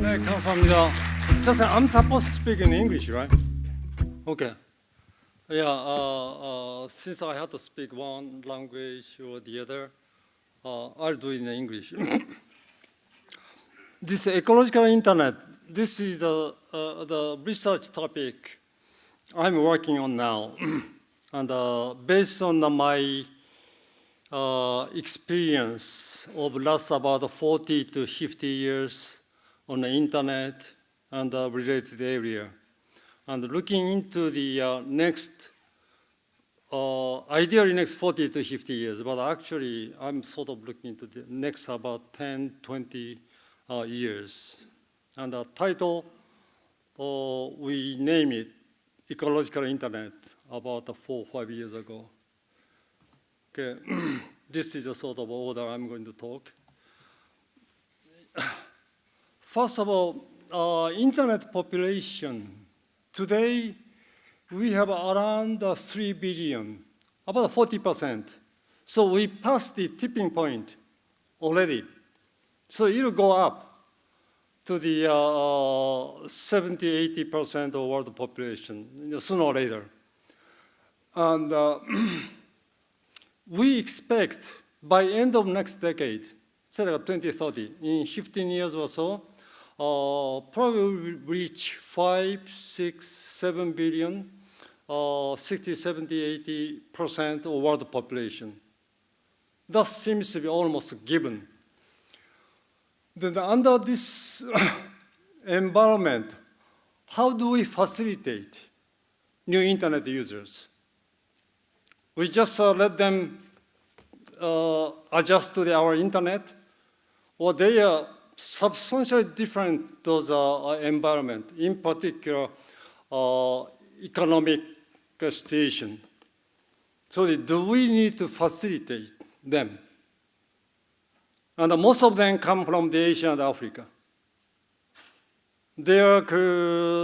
네, 감사합니다. Just I'm supposed to speak in English, right? Okay. Yeah, uh, uh, since I have to speak one language or the other, uh, I'll do it in English. this ecological internet, this is the, uh, the research topic I'm working on now. and uh, based on my uh, experience of last about 40 to 50 years on the internet and the related area. And looking into the uh, next, uh, ideally next 40 to 50 years, but actually I'm sort of looking into the next about 10, 20 uh, years. And the title, uh, we name it Ecological Internet about four, five years ago. Okay, this is a sort of order I'm going to talk. First of all, uh, internet population. Today, we have around uh, 3 billion, about 40%. So we passed the tipping point already. So it'll go up to the uh, 70, 80% of world population you know, sooner or later. And uh, we expect by end of next decade, say like 2030, in 15 years or so, uh, probably reach 5, 6, 7 billion, uh, 60, 70, 80 percent of world population. That seems to be almost given. Then under this environment, how do we facilitate new internet users? We just uh, let them uh, adjust to the, our internet, or they are substantially different those uh, environment, in particular economic situation. So do we need to facilitate them? And most of them come from the Asia and Africa. Their,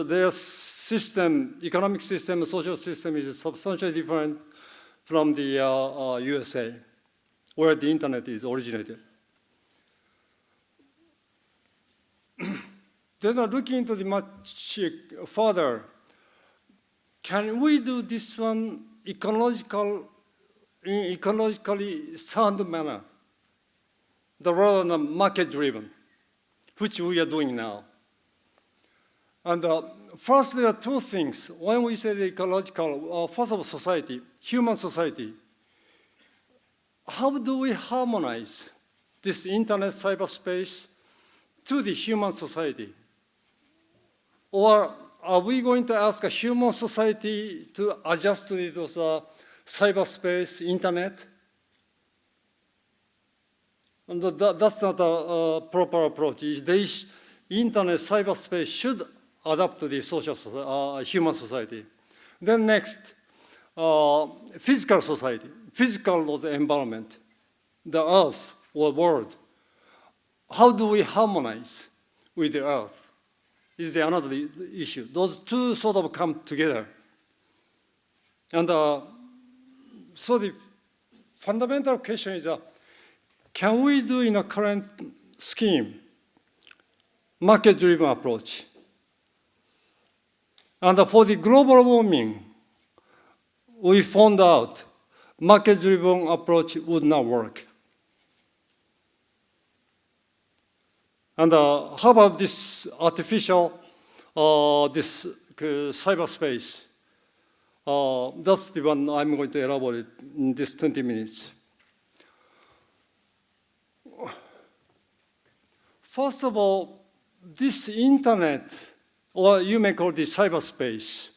their system, economic system, social system is substantially different from the uh, uh, USA, where the internet is originated. then looking into the much further, can we do this one ecological, in ecologically sound manner, the rather than market-driven, which we are doing now? And uh, first, there are two things. When we say ecological, uh, first of society, human society, how do we harmonize this internet cyberspace to the human society? Or are we going to ask a human society to adjust to those uh, cyberspace, internet? And that, that's not a, a, proper approach. The internet, cyberspace should adapt to the social, uh, human society. Then next, uh, physical society, physical environment, the earth or world. How do we harmonize with the earth? is the another issue. Those two sort of come together. And uh, so the fundamental question is, uh, can we do in a current scheme, market-driven approach? And for the global warming, we found out market-driven approach would not work. And uh, how about this artificial, uh, this uh, cyberspace? Uh, that's the one I'm going to elaborate in this 20 minutes. First of all, this internet, or you may call this cyberspace,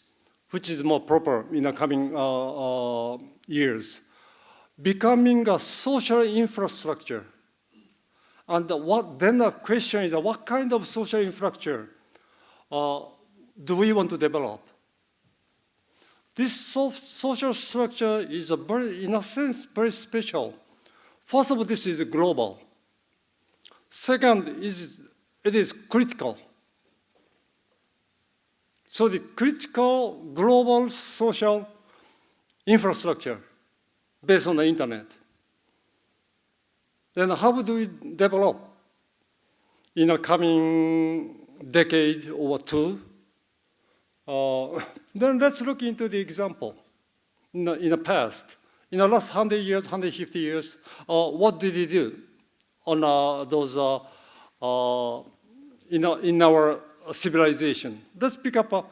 which is more proper in the coming uh, uh, years, becoming a social infrastructure and what, then the question is, what kind of social infrastructure uh, do we want to develop? This so social structure is a very, in a sense, very special. First of all, this is global. Second, is it is critical. So the critical global social infrastructure based on the internet. Then how do we develop in a coming decade or two? Uh, then let's look into the example in the, in the past. In the last 100 years, 150 years, uh, what did they do on uh, those, uh, uh, in, our- in our civilization? Let's pick up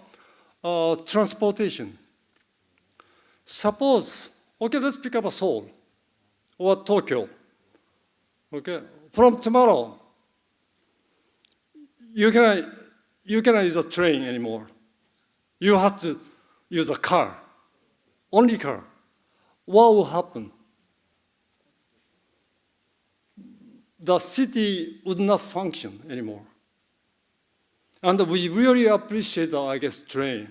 uh, transportation. Suppose, okay, let's pick up a Seoul or Tokyo. Okay, from tomorrow, you cannot, you cannot use a train anymore. You have to use a car, only car. What will happen? The city would not function anymore. And we really appreciate, uh, I guess, train.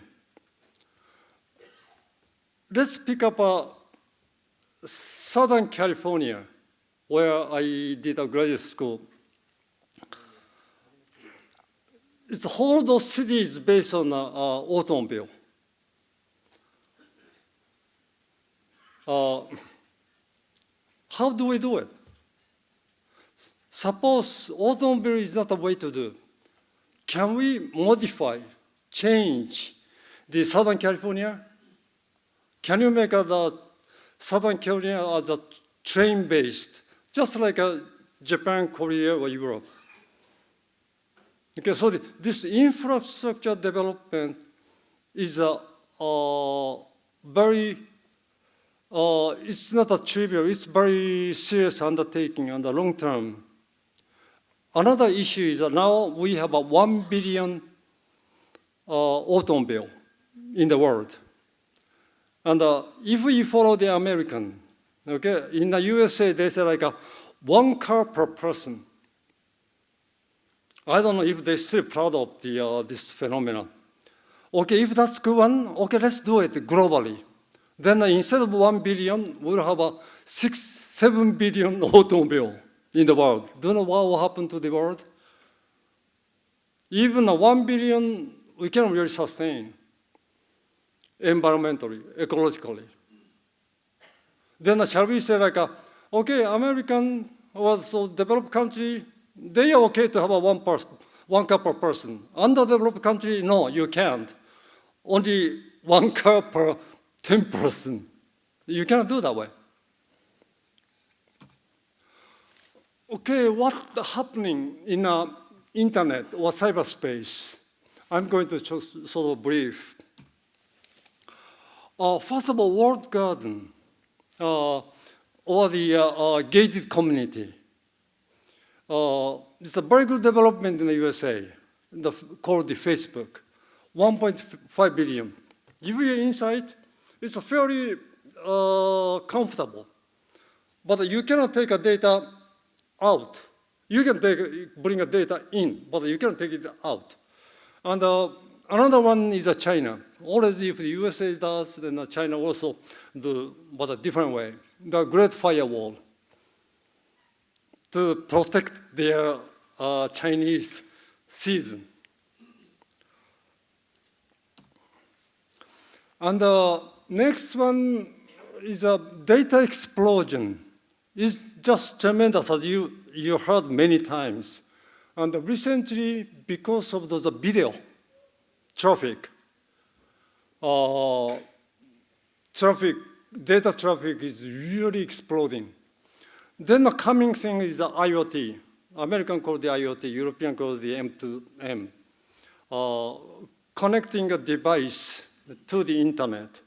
Let's pick up uh, Southern California, where I did a graduate school. It's the whole the city is based on uh, uh, automobile. Uh, how do we do it? Suppose automobile is not a way to do. Can we modify, change the Southern California? Can you make uh, the Southern California as a train-based, just like uh, Japan, Korea, or Europe? Okay, so the, this infrastructure development is a, uh, very, uh, it's not a trivial, it's very serious undertaking on the long term. Another issue is that now we have a one billion uh, automobile in the world. And uh, if we follow the American, okay, in the USA they say like a one car per person. I don't know if they're still proud of the, uh, this phenomenon. Okay, if that's good one, okay, let's do it globally. Then uh, instead of one billion, we'll have a six, seven billion automobile in the world. Do you know what will happen to the world? Even a one billion, we cannot really sustain environmentally, ecologically. Then uh, shall we say like, uh, okay, American or so developed country, they are okay to have a one person, one car per person. Underdeveloped country, no, you can't. Only one car per 10 person. You cannot do that way. Okay, what happening in uh, internet or cyberspace? I'm going to just sort of brief. Uh, first of all, Walled Garden, uh, or the uh, uh, gated community. Uh, it's a very good development in the USA, the, called the Facebook, 1.5 billion. Give you insight, it's fairly uh, comfortable, but you cannot take a data out. You can take, bring a data in, but you cannot take it out. And uh, another one is uh, China. Always if the USA does, then uh, China also do, but a different way. The Great Firewall to protect their uh, Chinese season. And the next one is a data explosion. It's just tremendous, as you, you heard many times. And recently, because of the video traffic, uh, traffic, data traffic is really exploding. Then the coming thing is the IoT. American call the IoT, European call the M2M. Uh, connecting a device to the internet.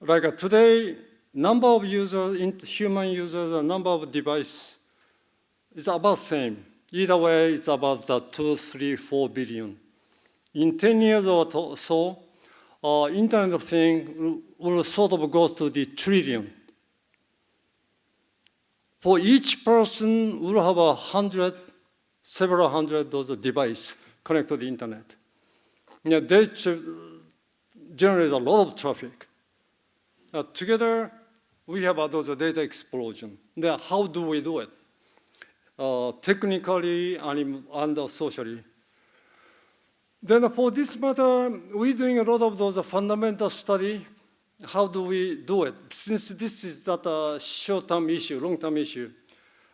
Like uh, today, number of users, human users, and number of devices is about the same. Either way, it's about uh, two, three, four billion. In 10 years or so, uh, Internet of Things will, will sort of go to the trillion. For each person, we'll have a hundred, several hundred those devices connected to the internet. Yeah, they generate a lot of traffic. Uh, together, we have uh, those data explosion. Then how do we do it? Uh, technically and, and uh, socially. Then for this matter, we're doing a lot of those fundamental study. How do we do it? Since this is not a short-term issue, long-term issue,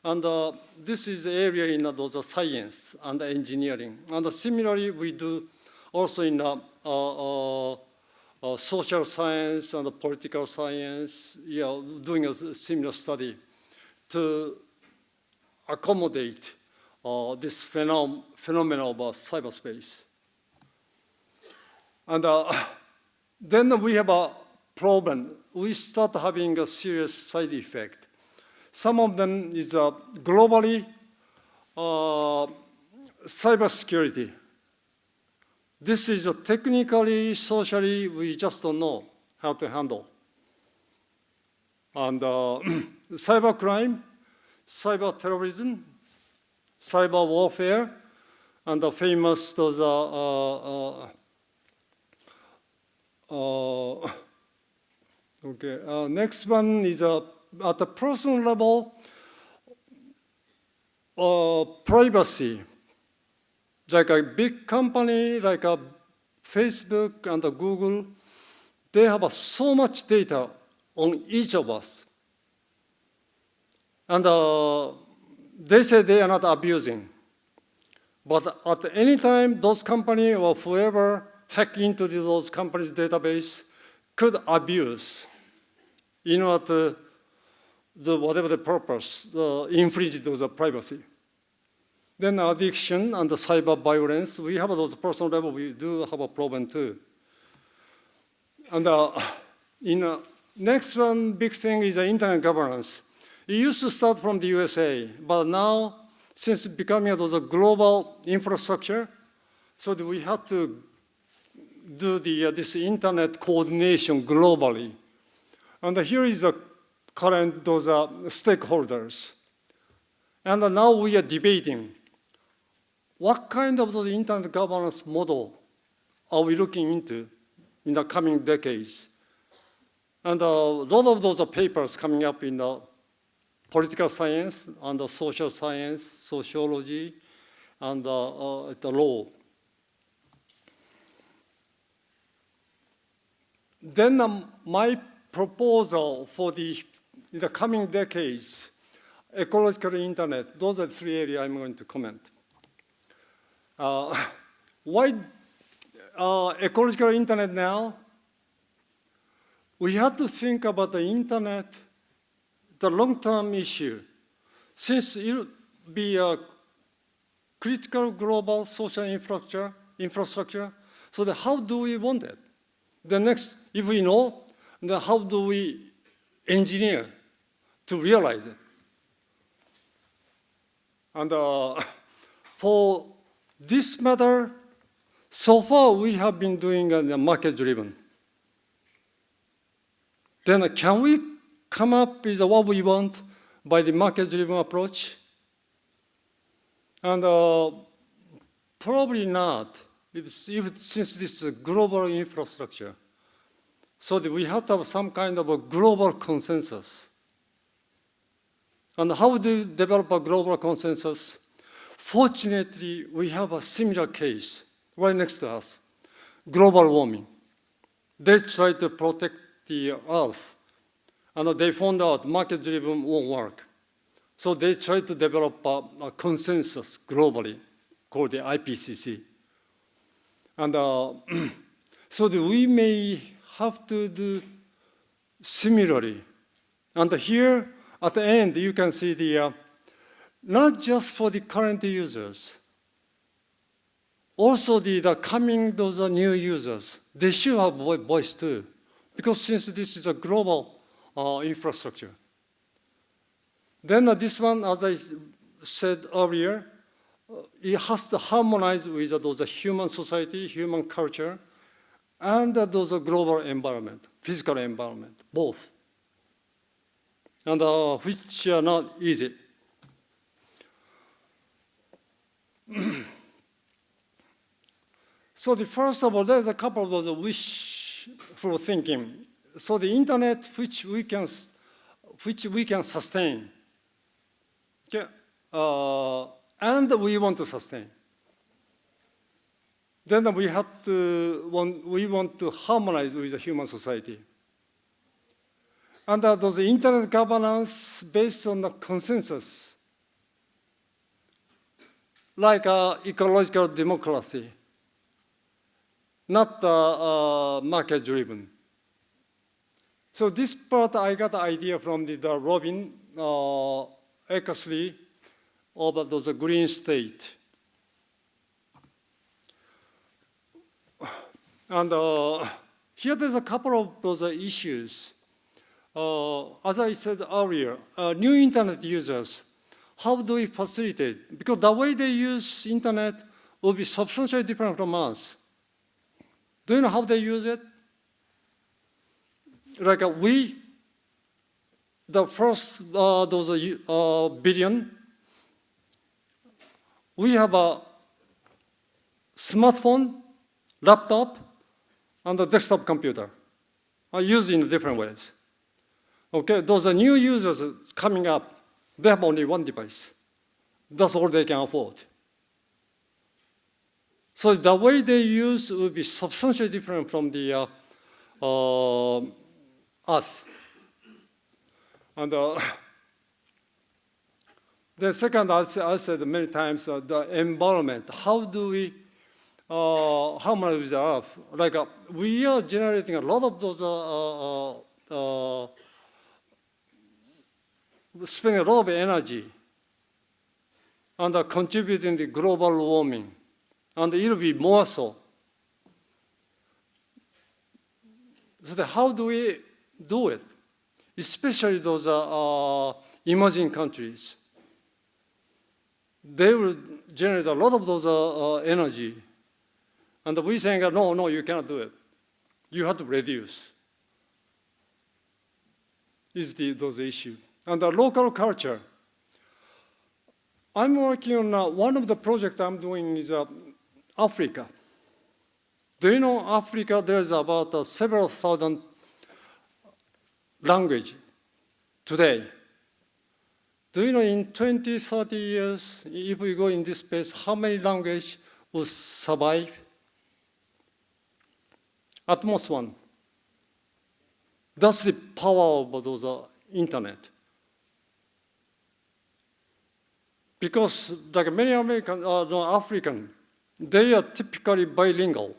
And uh, this is area in uh, those uh, science and engineering. And similarly, we do also in uh, uh, social science and the political science, you know, doing a similar study to accommodate uh, this phenom phenomenon of uh, cyberspace. And uh, then we have a problem. We start having a serious side effect. Some of them is uh, globally uh, cybersecurity. This is a technically, socially, we just don't know how to handle. And uh, cybercrime, cyber terrorism, cyber warfare, and the famous those uh, uh, uh, okay. Uh, next one is uh, at the personal level, uh, privacy. Like a big company, like a Facebook and a Google, they have so much data on each of us. And uh, they say they are not abusing. But at any time, those company or whoever hack into those companies' database could abuse in order to the whatever the purpose, uh, infringe the privacy. Then addiction and the cyber violence, we have those personal level, we do have a problem too. And uh, in uh, next one big thing is the internet governance. It used to start from the USA, but now, since becoming a global infrastructure, so we have to do the, uh, this internet coordination globally. And here is the current those uh, stakeholders. And now we are debating what kind of those internet governance model are we looking into in the coming decades. And a lot of those papers coming up in the political science and the social science, sociology, and uh, uh, the law. Then um, my proposal for the, in the coming decades, ecological internet, those are three areas I'm going to comment. Uh, why uh, ecological internet now? We have to think about the internet, the long-term issue, since it will be a critical global social infrastructure, infrastructure. So how do we want it? The next, if we know, then how do we engineer to realize it? And uh, for this matter, so far we have been doing uh, market-driven. Then uh, can we come up with what we want by the market-driven approach? And uh, probably not if, if, since this is a global infrastructure, so we have to have some kind of a global consensus. And how do you develop a global consensus? Fortunately, we have a similar case right next to us, global warming. They tried to protect the earth, and they found out market-driven won't work. So they tried to develop a, a consensus globally called the IPCC. And uh, so we may have to do similarly. And here at the end, you can see the, uh, not just for the current users, also the, the coming those are new users, they should have voice too. Because since this is a global uh, infrastructure. Then uh, this one, as I said earlier, it has to harmonize with those human society, human culture, and those global environment, physical environment, both, and uh, which are not easy. so the first of all, there's a couple of those wishful thinking. So the internet, which we can, which we can sustain. Okay. Uh, and we want to sustain. Then we have to, want, we want to harmonize with the human society. And uh, those internet governance based on the consensus like uh, ecological democracy, not uh, uh, market-driven. So this part, I got the idea from the, the Robyn uh, Eckersley of those green state. And uh, here there's a couple of those issues. Uh, as I said earlier, uh, new internet users, how do we facilitate? Because the way they use internet will be substantially different from us. Do you know how they use it? Like uh, we, the first uh, those uh, billion, we have a smartphone, laptop, and a desktop computer are used in different ways. Okay, those are new users coming up. They have only one device. That's all they can afford. So the way they use will be substantially different from the uh, uh, us. And uh, the second, I said many times, uh, the environment. How do we uh, harmonize with the earth? Like uh, we are generating a lot of those, spending a lot of energy and uh, contributing to global warming. And it will be more so. So how do we do it? Especially those uh, uh, emerging countries. They will generate a lot of those uh, uh, energy. And we saying, no, no, you cannot do it. You have to reduce. Is the, those issues. And the local culture. I'm working on uh, one of the projects I'm doing is uh, Africa. Do you know Africa, there's about uh, several thousand language today. Do you know in 20, 30 years, if we go in this space, how many languages will survive? At most one. That's the power of those uh, internet. Because like many American, uh, no, African, they are typically bilingual.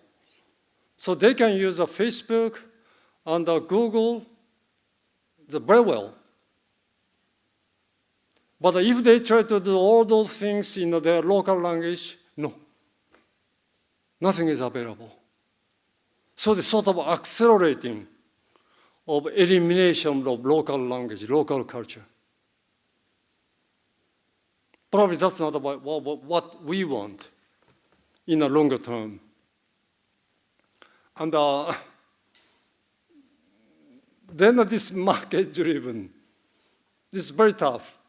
So they can use a Facebook and a Google the very well. But if they try to do all those things in their local language, no. Nothing is available. So the sort of accelerating of elimination of local language, local culture. Probably that's not about what we want in the longer term. And uh, then this market driven, this is very tough.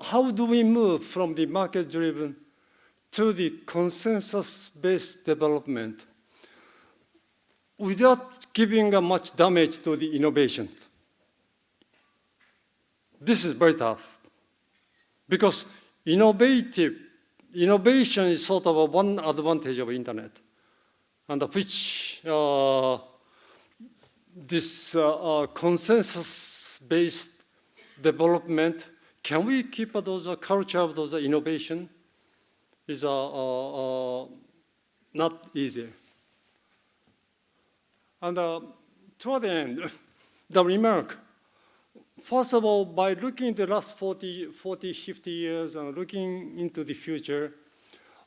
How do we move from the market driven to the consensus based development without giving much damage to the innovation? This is very tough because innovative innovation is sort of one advantage of internet, and which uh, this uh, uh, consensus-based development, can we keep those uh, culture of those innovation? Is uh, uh, not easy. And toward the end, the remark First of all, by looking at the last 40, 40 50 years and looking into the future,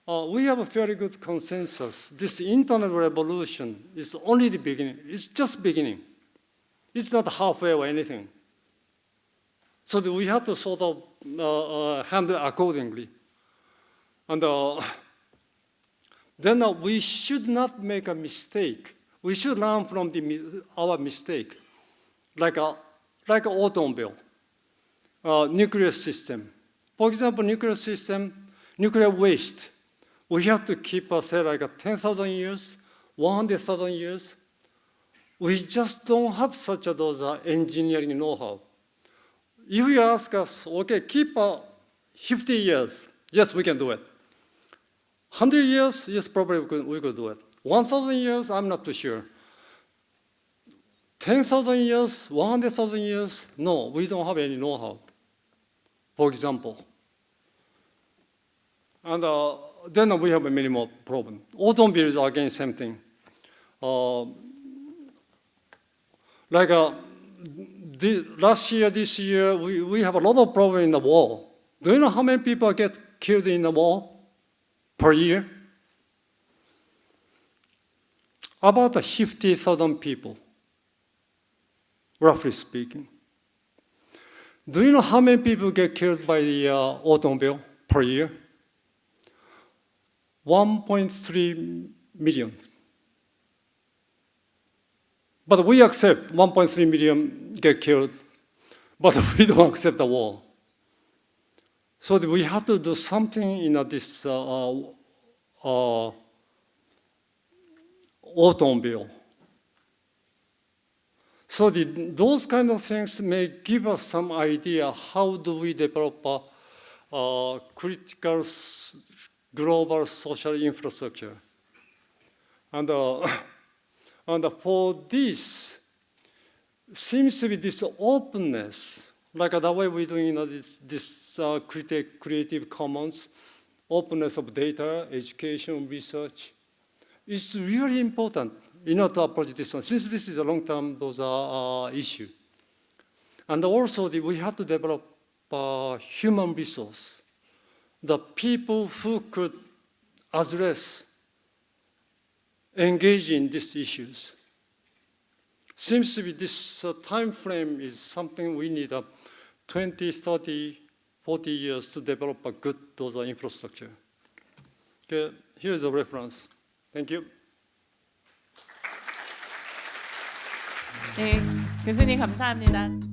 uh, we have a very good consensus. This internet revolution is only the beginning. It's just beginning. It's not halfway or anything. So we have to sort of uh, uh, handle accordingly. And uh, then uh, we should not make a mistake. We should learn from the, our mistake. Like a like an automobile, uh, nuclear system. For example, nuclear system, nuclear waste, we have to keep, uh, say, like 10,000 years, 100,000 years. We just don't have such a those uh, engineering know-how. If you ask us, okay, keep uh, 50 years, yes, we can do it. 100 years, yes, probably we could, we could do it. 1,000 years, I'm not too sure. 10,000 years, 100,000 years, no, we don't have any know-how. For example, And uh, then we have many more problems. Automobiles are again same thing. Uh, like uh, the, last year, this year, we, we have a lot of problem in the war. Do you know how many people get killed in the war per year? About 50,000 people, roughly speaking. Do you know how many people get killed by the uh, automobile per year? 1.3 million. But we accept 1.3 million get killed, but we don't accept the war. So we have to do something in uh, this uh, uh, automobile. So the, those kind of things may give us some idea how do we develop a, a critical global social infrastructure. And, uh, and for this, seems to be this openness, like the way we're doing you know, this, this uh, creative, commons, openness of data, education, research, is really important in order to approach this one, since this is a long-term those are, uh, issue. And also the, we have to develop uh, human resource, the people who could address, engage in these issues. Seems to be this uh, time frame is something we need uh, 20, 30, 40 years to develop a good those infrastructure. Okay, here's a reference. Thank you. 네, 교수님 감사합니다.